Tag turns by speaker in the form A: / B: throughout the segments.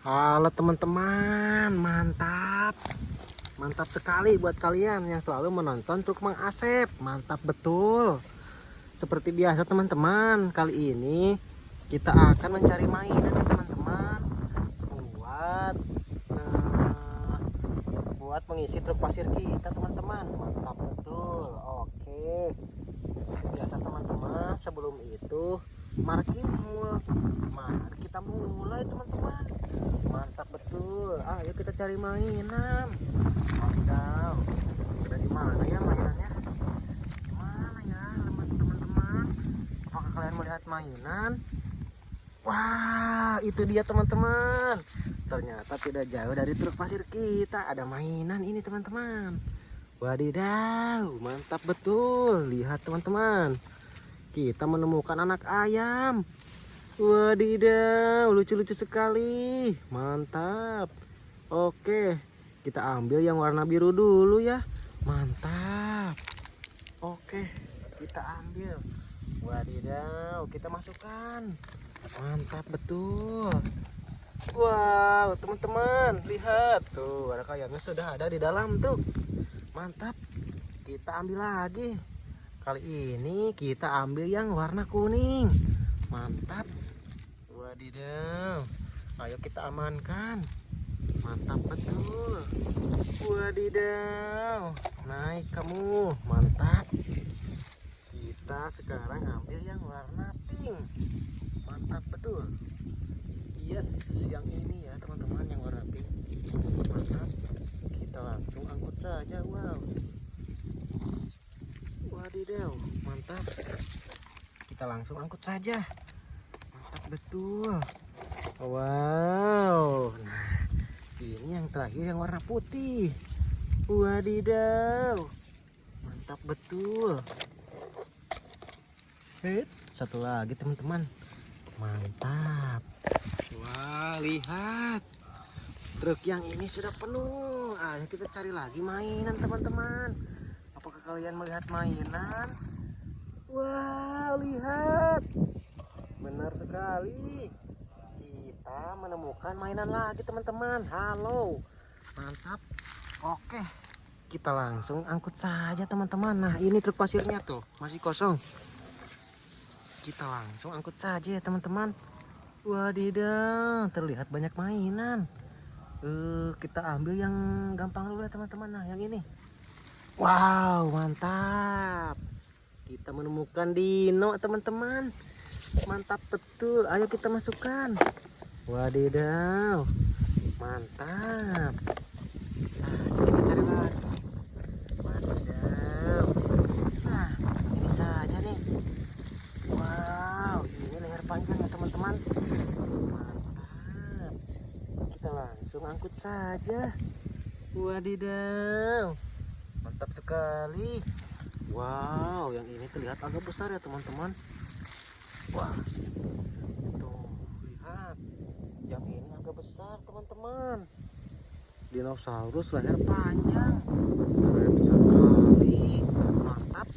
A: Halo teman-teman, mantap. Mantap sekali buat kalian yang selalu menonton truk Mang Asep. Mantap betul. Seperti biasa teman-teman, kali ini kita akan mencari mainan ya teman-teman. Buat eh, buat mengisi truk pasir kita teman-teman. Mantap betul. Oke. Seperti biasa teman-teman, sebelum itu mari kita mari kita mulai teman-teman. Mantap betul. Ayo kita cari mainan. Wadidaw. Udah di mana ya mainannya? Mana ya teman-teman? Apakah kalian melihat mainan? Wah itu dia teman-teman. Ternyata tidak jauh dari truk pasir kita. Ada mainan ini teman-teman. Wadidaw mantap betul. Lihat teman-teman kita menemukan anak ayam. Wadidaw, lucu-lucu sekali. Mantap. Oke, kita ambil yang warna biru dulu ya. Mantap. Oke, kita ambil. Wadidaw, kita masukkan. Mantap betul. Wow, teman-teman, lihat tuh, ada kayaknya sudah ada di dalam tuh. Mantap. Kita ambil lagi. Kali ini kita ambil yang warna kuning. Mantap. Wadidaw. Ayo kita amankan. Mantap betul. Wadidaw. Naik kamu. Mantap. Kita sekarang ambil yang warna pink. Mantap betul. Yes, yang ini ya teman-teman yang warna pink. Mantap. Kita langsung angkut saja. Wow. Wadidaw, mantap. Kita langsung angkut saja. Mantap betul. Wow. Nah, ini yang terakhir yang warna putih. Wadidaw. Mantap betul. Hei, satu lagi teman-teman. Mantap. Wah, lihat. Truk yang ini sudah penuh. Ayo kita cari lagi mainan teman-teman. Apakah kalian melihat mainan? Wah, lihat. Benar sekali. Kita menemukan mainan lagi, teman-teman. Halo. Mantap. Oke. Kita langsung angkut saja, teman-teman. Nah, ini truk pasirnya tuh, masih kosong. Kita langsung angkut saja ya, teman-teman. Wadidaw, terlihat banyak mainan. Eh, kita ambil yang gampang dulu ya, teman-teman. Nah, yang ini. Wow, mantap. Kita menemukan dino, teman-teman. Mantap betul. Ayo kita masukkan. Wadidaw. Mantap. Nah, kita cari lagi. Wadidaw. Nah, ini saja nih. Wow, ini leher panjang ya, teman-teman. Mantap. Kita langsung angkut saja. Wadidaw mantap sekali wow yang ini terlihat agak besar ya teman-teman. Wah tuh lihat. Yang ini agak besar teman-teman. Dinosaurus leher panjang. Keren sekali. Mantap.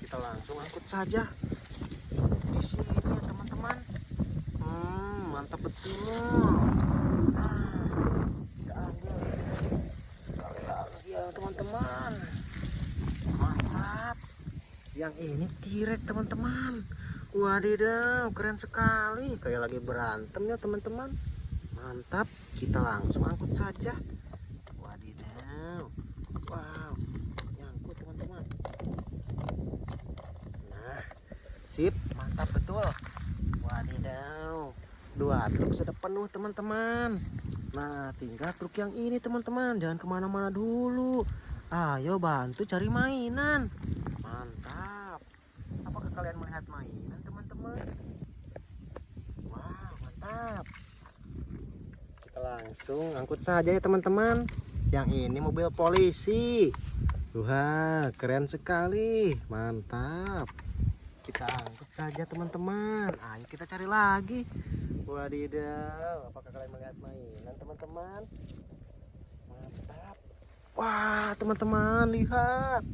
A: Kita langsung angkut saja. Di sini ya teman-teman. Hmm, mantap betul nah, kita ambil sekali lagi ya teman-teman mantap yang ini tirek teman-teman. Wadidaw keren sekali. Kayak lagi berantem ya teman-teman. Mantap. Kita langsung angkut saja. Wadidaw. Wow. Nyangkut teman-teman. Nah sip. Mantap betul. Wadidaw. Dua truk sudah penuh teman-teman. Nah, tinggal truk yang ini teman-teman. Jangan ke mana-mana dulu. Ayo bantu cari mainan. Mantap. Apakah kalian melihat mainan teman-teman? Wah, mantap. Kita langsung angkut saja ya teman-teman. Yang ini mobil polisi. Wah, keren sekali. Mantap. Kita angkut saja teman-teman. Ayo kita cari lagi. Wadidaw, apakah kalian melihat mainan teman-teman? Mantap. Wah, teman-teman, lihat.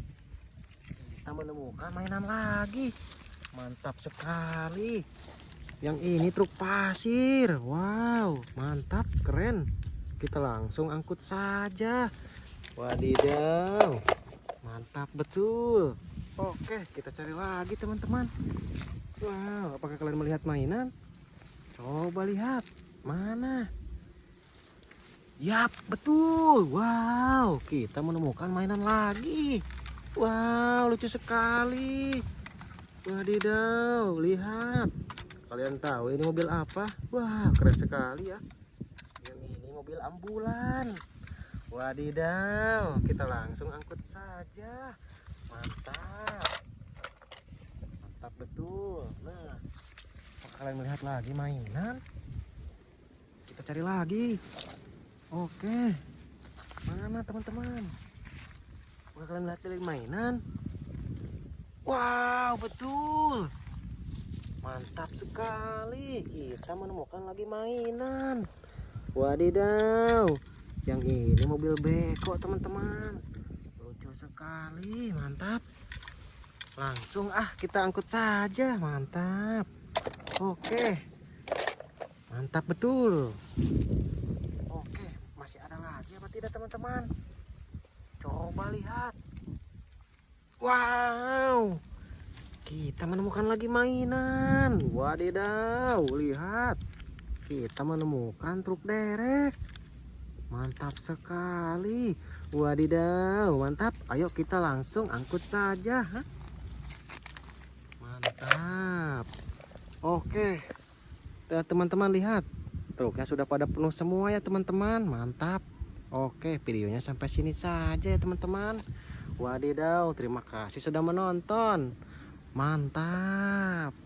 A: Kita menemukan mainan lagi. Mantap sekali. Yang ini truk pasir. Wow, mantap, keren. Kita langsung angkut saja. Wadidaw. Mantap betul. Oke, kita cari lagi teman-teman. Wow, apakah kalian melihat mainan? Coba lihat. Mana? Yap, betul. Wow, kita menemukan mainan lagi. Wow, lucu sekali. Wadidaw, lihat. Kalian tahu ini mobil apa? Wah, keren sekali ya. Ini mobil ambulan. Wadidaw, kita langsung angkut saja. Mantap. Mantap betul. Nah, kalian melihat lagi mainan? Kita cari lagi. Oke. Mana teman-teman? Apakah kalian melihat lagi mainan? Wow, betul. Mantap sekali. Kita menemukan lagi mainan. Wadidaw. Yang ini mobil beko, teman-teman. Lucu sekali, mantap. Langsung ah kita angkut saja, mantap. Oke. Mantap betul. Oke, masih ada lagi apa tidak, teman-teman? Coba lihat. Wow. Kita menemukan lagi mainan. Wadidaw, lihat. Kita menemukan truk derek. Mantap sekali. Wadidaw, mantap. Ayo kita langsung angkut saja. Hah? Mantap. Oke. Tuh, Teman-teman lihat. Truknya sudah pada penuh semua ya teman-teman. Mantap. Oke, videonya sampai sini saja ya teman-teman. Wadidaw, terima kasih sudah menonton. Mantap.